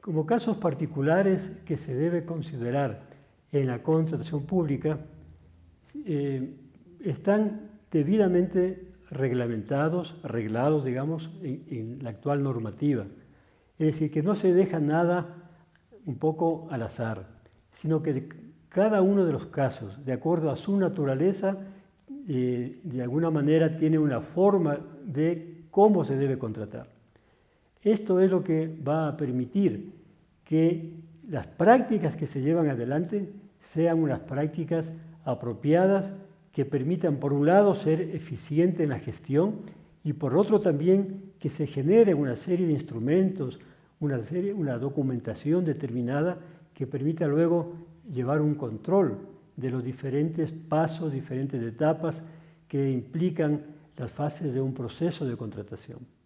Como casos particulares que se debe considerar en la contratación pública, eh, están debidamente reglamentados, arreglados, digamos, en, la actual normativa. Es decir, que no se deja nada un poco al azar, sino que cada uno de los casos, de acuerdo a su naturaleza, eh, de alguna manera tiene una forma de cómo se debe contratar. Esto es lo que va a permitir que las prácticas que se llevan adelante sean unas prácticas apropiadas que permitan, por un lado, ser eficiente en la gestión y por otro también que se genere una serie de instrumentos, una, serie, una documentación determinada que permita luego llevar un control de los diferentes pasos, diferentes etapas que implican las fases de un proceso de contratación.